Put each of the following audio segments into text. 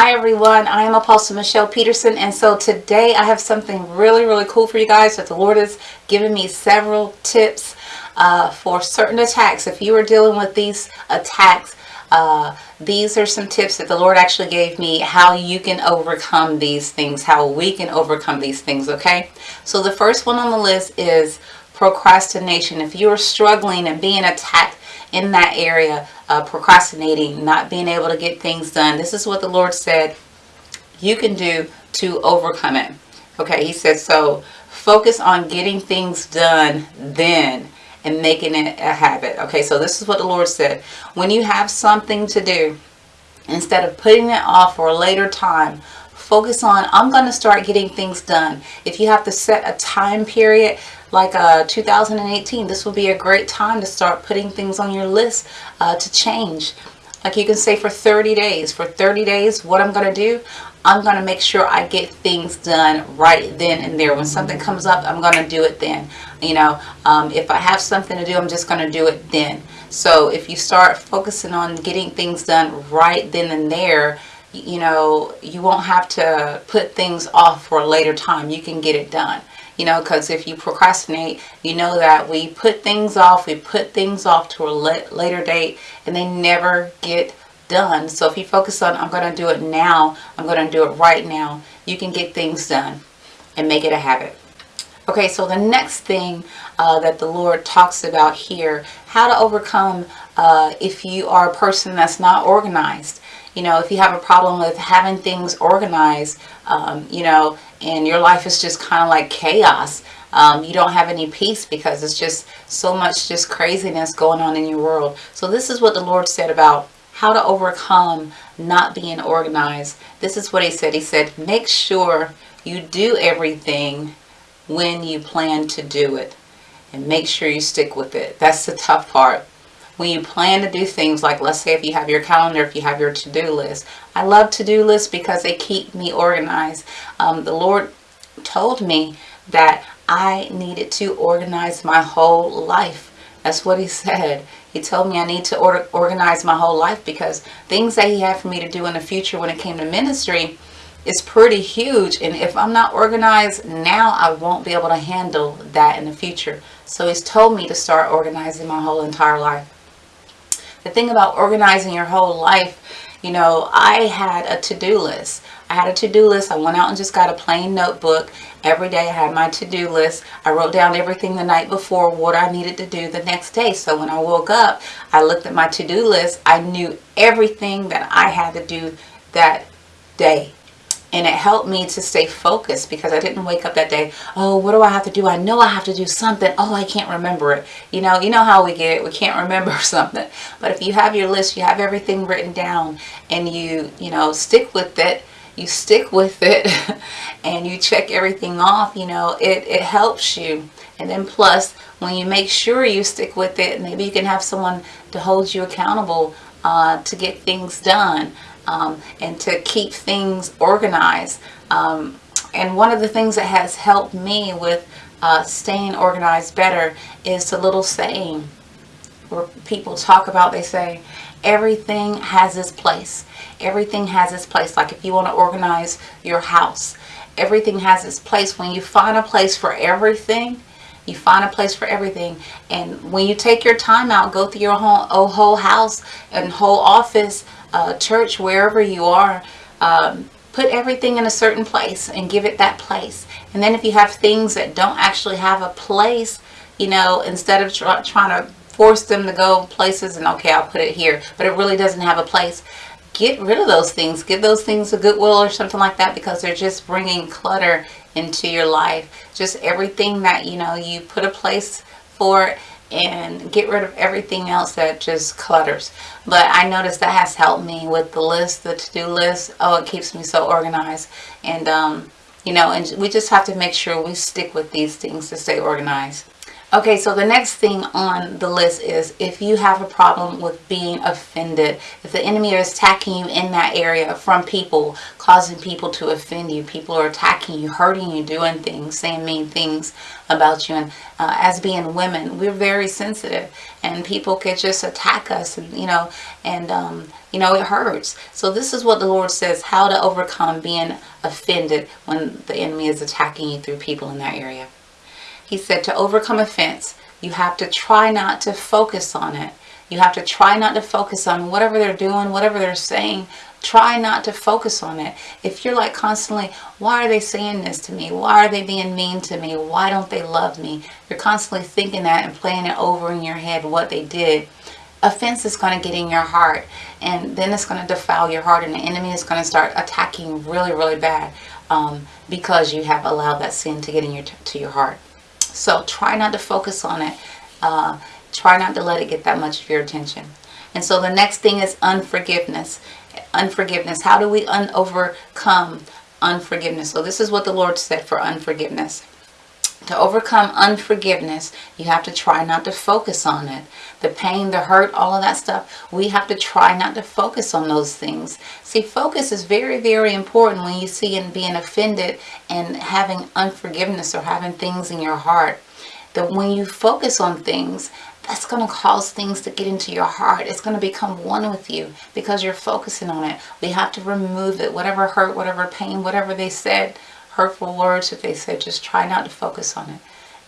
Hi everyone, I am Apostle Michelle Peterson and so today I have something really really cool for you guys that the Lord has given me several tips uh, for certain attacks. If you are dealing with these attacks, uh, these are some tips that the Lord actually gave me how you can overcome these things, how we can overcome these things, okay? So the first one on the list is procrastination. If you are struggling and being attacked in that area, uh, procrastinating, not being able to get things done. This is what the Lord said you can do to overcome it. Okay, he said, so focus on getting things done then and making it a habit. Okay, so this is what the Lord said. When you have something to do, instead of putting it off for a later time, focus on, I'm going to start getting things done. If you have to set a time period, like uh, 2018, this will be a great time to start putting things on your list uh, to change. Like you can say for 30 days, for 30 days, what I'm going to do, I'm going to make sure I get things done right then and there. When something comes up, I'm going to do it then. You know, um, if I have something to do, I'm just going to do it then. So if you start focusing on getting things done right then and there, you know, you won't have to put things off for a later time. You can get it done. You know because if you procrastinate you know that we put things off we put things off to a later date and they never get done. So if you focus on I'm going to do it now I'm going to do it right now you can get things done and make it a habit. Okay so the next thing uh, that the Lord talks about here how to overcome uh, if you are a person that's not organized you know if you have a problem with having things organized um, you know and your life is just kind of like chaos um, you don't have any peace because it's just so much just craziness going on in your world. So this is what the Lord said about how to overcome not being organized. This is what he said. He said make sure you do everything when you plan to do it and make sure you stick with it. That's the tough part when you plan to do things like let's say if you have your calendar if you have your to-do list. I love to-do lists because they keep me organized. Um, the Lord told me that I needed to organize my whole life. That's what he said. He told me I need to order, organize my whole life because things that he had for me to do in the future when it came to ministry is pretty huge and if I'm not organized now I won't be able to handle that in the future. So he's told me to start organizing my whole entire life the thing about organizing your whole life, you know, I had a to-do list. I had a to-do list. I went out and just got a plain notebook. Every day I had my to-do list. I wrote down everything the night before, what I needed to do the next day. So when I woke up, I looked at my to-do list. I knew everything that I had to do that day and it helped me to stay focused because I didn't wake up that day oh what do I have to do? I know I have to do something. Oh I can't remember it. You know you know how we get we can't remember something. But if you have your list you have everything written down and you you know stick with it you stick with it and you check everything off you know it, it helps you. And then plus when you make sure you stick with it maybe you can have someone to hold you accountable uh, to get things done um, and to keep things organized. Um, and one of the things that has helped me with uh, staying organized better is the little saying where people talk about, they say, everything has its place. Everything has its place. Like if you want to organize your house, everything has its place. When you find a place for everything, you find a place for everything. And when you take your time out, go through your whole, whole house and whole office, uh, church, wherever you are, um, put everything in a certain place and give it that place. And then if you have things that don't actually have a place, you know, instead of try, trying to force them to go places and okay, I'll put it here, but it really doesn't have a place, get rid of those things. Give those things a goodwill or something like that because they're just bringing clutter into your life. Just everything that, you know, you put a place for and get rid of everything else that just clutters. But I noticed that has helped me with the list, the to-do list. Oh, it keeps me so organized. And, um, you know, and we just have to make sure we stick with these things to stay organized. Okay, so the next thing on the list is if you have a problem with being offended, if the enemy is attacking you in that area from people, causing people to offend you, people are attacking you, hurting you, doing things, saying mean things about you. And uh, as being women, we're very sensitive and people could just attack us, and, you know, and, um, you know, it hurts. So this is what the Lord says, how to overcome being offended when the enemy is attacking you through people in that area. He said to overcome offense, you have to try not to focus on it. You have to try not to focus on whatever they're doing, whatever they're saying. Try not to focus on it. If you're like constantly, why are they saying this to me? Why are they being mean to me? Why don't they love me? You're constantly thinking that and playing it over in your head what they did. Offense is going to get in your heart and then it's going to defile your heart and the enemy is going to start attacking really, really bad um, because you have allowed that sin to get in your to your heart. So try not to focus on it. Uh, try not to let it get that much of your attention. And so the next thing is unforgiveness. Unforgiveness. How do we un overcome unforgiveness? So this is what the Lord said for unforgiveness. To overcome unforgiveness, you have to try not to focus on it. The pain, the hurt, all of that stuff, we have to try not to focus on those things. See, focus is very, very important when you see and being offended and having unforgiveness or having things in your heart. That when you focus on things, that's going to cause things to get into your heart. It's going to become one with you because you're focusing on it. We have to remove it. Whatever hurt, whatever pain, whatever they said, hurtful words that they said, just try not to focus on it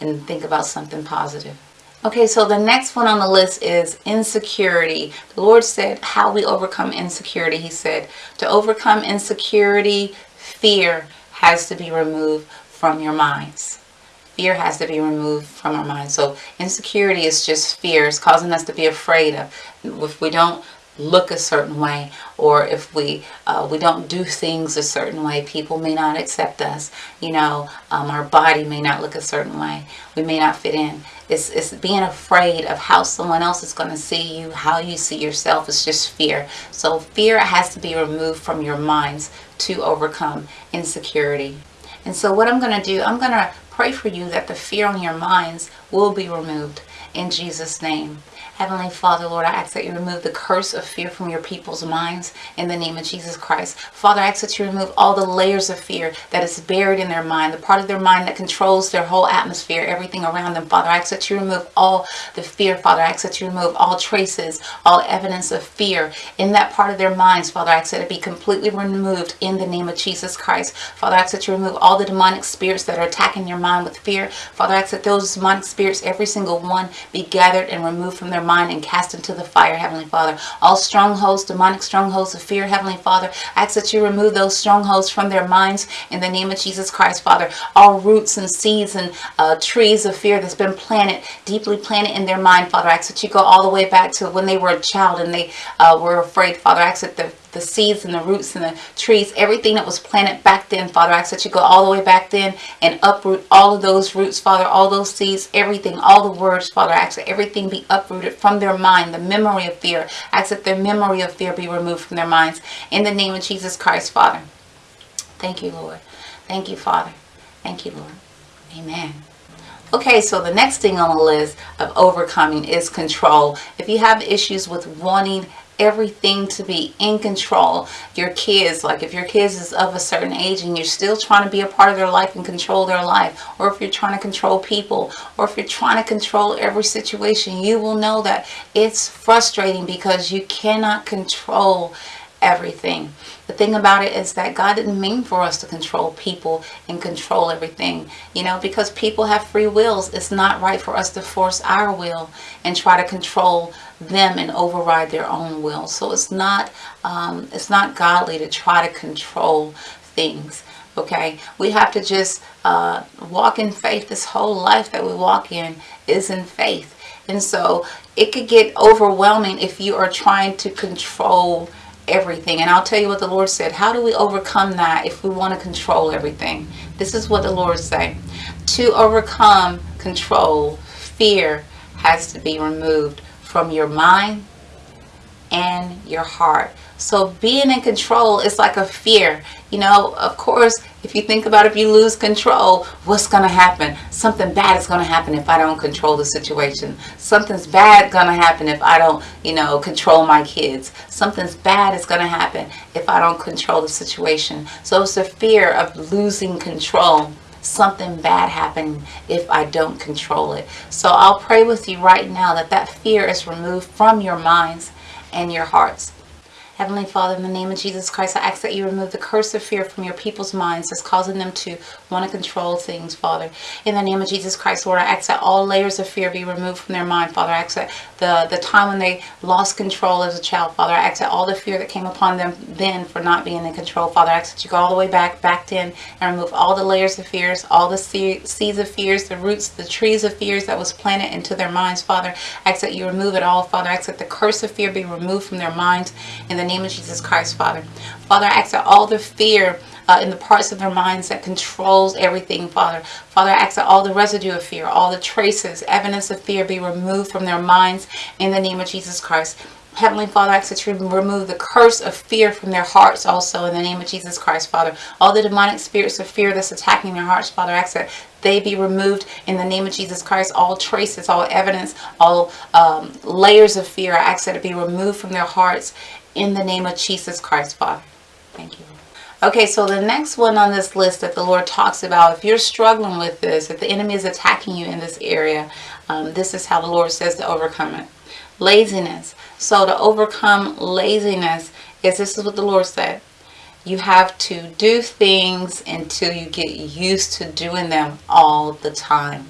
and think about something positive. Okay, so the next one on the list is insecurity. The Lord said how we overcome insecurity. He said to overcome insecurity, fear has to be removed from your minds. Fear has to be removed from our minds. So insecurity is just fear. It's causing us to be afraid of. If we don't look a certain way or if we uh, we don't do things a certain way people may not accept us you know um, our body may not look a certain way we may not fit in. It's, it's being afraid of how someone else is going to see you how you see yourself it's just fear. So fear has to be removed from your minds to overcome insecurity. And so what I'm going to do I'm going to pray for you that the fear on your minds will be removed in Jesus name Heavenly Father, Lord, I ask that you remove the curse of fear from your people's minds in the name of Jesus Christ. Father, I ask that you remove all the layers of fear that is buried in their mind, the part of their mind that controls their whole atmosphere, everything around them. Father, I ask that you remove all the fear. Father, I ask that you remove all traces, all evidence of fear in that part of their minds. Father, I ask that it be completely removed in the name of Jesus Christ. Father, I ask that you remove all the demonic spirits that are attacking your mind with fear. Father, I ask that those demonic spirits, every single one, be gathered and removed from their mind and cast into the fire, Heavenly Father. All strongholds, demonic strongholds of fear, Heavenly Father, I ask that you remove those strongholds from their minds in the name of Jesus Christ, Father. All roots and seeds and uh, trees of fear that's been planted, deeply planted in their mind, Father, I ask that you go all the way back to when they were a child and they uh, were afraid, Father. I ask that the the seeds and the roots and the trees, everything that was planted back then, Father. I ask that you go all the way back then and uproot all of those roots, Father, all those seeds, everything, all the words, Father. I ask that everything be uprooted from their mind, the memory of fear. I ask that their memory of fear be removed from their minds. In the name of Jesus Christ, Father. Thank you, Lord. Thank you, Father. Thank you, Lord. Amen. Okay, so the next thing on the list of overcoming is control. If you have issues with wanting everything to be in control. Your kids, like if your kids is of a certain age and you're still trying to be a part of their life and control their life, or if you're trying to control people, or if you're trying to control every situation, you will know that it's frustrating because you cannot control everything. The thing about it is that God didn't mean for us to control people and control everything. You know, because people have free wills. It's not right for us to force our will and try to control them and override their own will. So it's not, um, it's not godly to try to control things. Okay, we have to just uh, walk in faith. This whole life that we walk in is in faith. And so it could get overwhelming if you are trying to control everything. And I'll tell you what the Lord said. How do we overcome that if we want to control everything? This is what the Lord said. To overcome control, fear has to be removed from your mind and your heart. So being in control is like a fear. You know, of course, if you think about if you lose control, what's going to happen? Something bad is going to happen if I don't control the situation. Something's bad going to happen if I don't, you know, control my kids. Something's bad is going to happen if I don't control the situation. So it's a fear of losing control something bad happen if I don't control it. So I'll pray with you right now that that fear is removed from your minds and your hearts. Heavenly Father, in the name of Jesus Christ, I ask that you remove the curse of fear from your people's minds that's causing them to want to control things, Father. In the name of Jesus Christ, Lord, I ask that all layers of fear be removed from their mind, Father. I ask that the, the time when they lost control as a child, Father, I ask that all the fear that came upon them then for not being in control, Father, I ask that you go all the way back, back in, and remove all the layers of fears, all the seeds of fears, the roots, the trees of fears that was planted into their minds, Father. I ask that you remove it all, Father. I ask that the curse of fear be removed from their minds in the name of Jesus Christ, Father. Father, I ask that all the fear uh, in the parts of their minds that controls everything, Father. Father, I ask that all the residue of fear, all the traces, evidence of fear be removed from their minds in the name of Jesus Christ. Heavenly Father, I ask that you remove the curse of fear from their hearts also in the name of Jesus Christ, Father. All the demonic spirits of fear that's attacking their hearts, Father, I ask that they be removed in the name of Jesus Christ. All traces, all evidence, all um, layers of fear, I ask that it be removed from their hearts in the name of Jesus Christ, Father. Thank you. Okay, so the next one on this list that the Lord talks about, if you're struggling with this, if the enemy is attacking you in this area, um, this is how the Lord says to overcome it. Laziness. So to overcome laziness is this is what the Lord said. You have to do things until you get used to doing them all the time.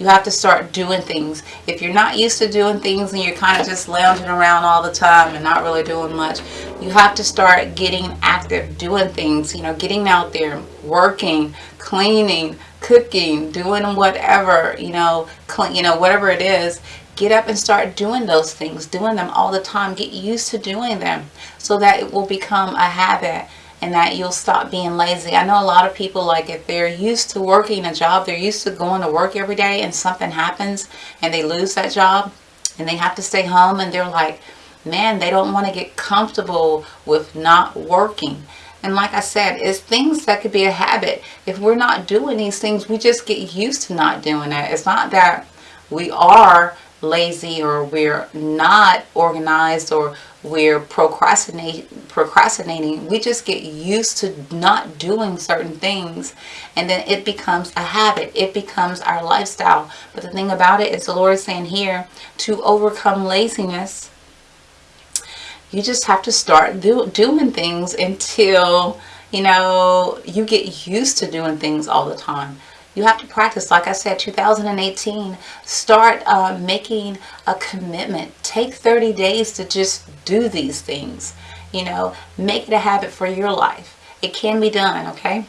You have to start doing things. If you're not used to doing things and you're kind of just lounging around all the time and not really doing much, you have to start getting active, doing things, you know, getting out there, working, cleaning, cooking, doing whatever, you know, clean, you know, whatever it is, get up and start doing those things, doing them all the time. Get used to doing them so that it will become a habit and that you'll stop being lazy. I know a lot of people like if they're used to working a job, they're used to going to work every day and something happens and they lose that job and they have to stay home and they're like, man, they don't want to get comfortable with not working. And like I said, it's things that could be a habit. If we're not doing these things, we just get used to not doing it. It's not that we are lazy or we're not organized or we're procrastinating procrastinating. We just get used to not doing certain things and then it becomes a habit. It becomes our lifestyle. But the thing about it is the lord is saying here to overcome laziness you just have to start do, doing things until you know you get used to doing things all the time you have to practice like i said 2018 start uh, making a commitment. Take 30 days to just do these things you know. Make it a habit for your life. It can be done okay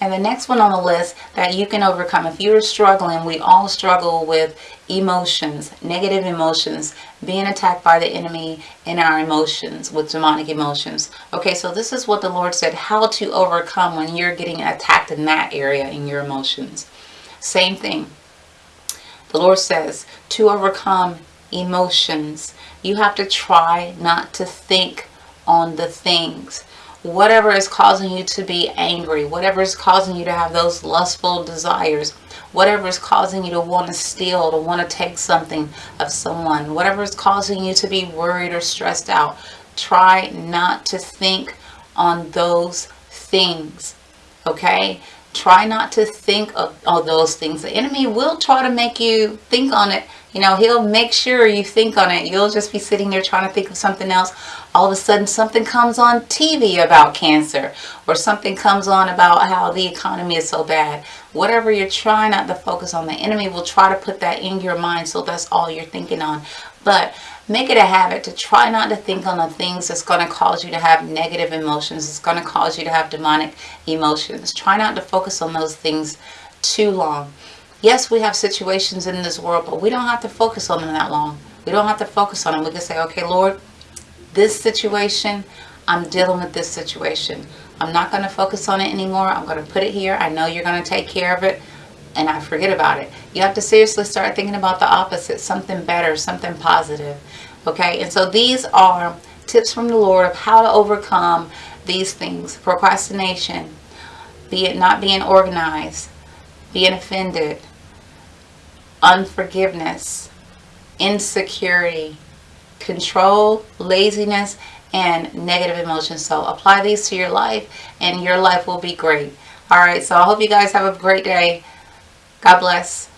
and the next one on the list that you can overcome, if you're struggling, we all struggle with emotions, negative emotions, being attacked by the enemy in our emotions, with demonic emotions. Okay, so this is what the Lord said, how to overcome when you're getting attacked in that area in your emotions. Same thing. The Lord says, to overcome emotions, you have to try not to think on the things whatever is causing you to be angry, whatever is causing you to have those lustful desires, whatever is causing you to want to steal, to want to take something of someone, whatever is causing you to be worried or stressed out, try not to think on those things, okay? Try not to think of all those things. The enemy will try to make you think on it. You know, he'll make sure you think on it. You'll just be sitting there trying to think of something else all of a sudden something comes on TV about cancer or something comes on about how the economy is so bad. Whatever you're trying not to focus on, the enemy will try to put that in your mind so that's all you're thinking on. But make it a habit to try not to think on the things that's going to cause you to have negative emotions. It's going to cause you to have demonic emotions. Try not to focus on those things too long. Yes, we have situations in this world, but we don't have to focus on them that long. We don't have to focus on them. We can say, okay, Lord, this situation, I'm dealing with this situation. I'm not going to focus on it anymore. I'm going to put it here. I know you're going to take care of it and I forget about it. You have to seriously start thinking about the opposite, something better, something positive. Okay, and so these are tips from the Lord of how to overcome these things procrastination, be it not being organized, being offended, unforgiveness, insecurity, control, laziness, and negative emotions. So apply these to your life and your life will be great. All right, so I hope you guys have a great day. God bless.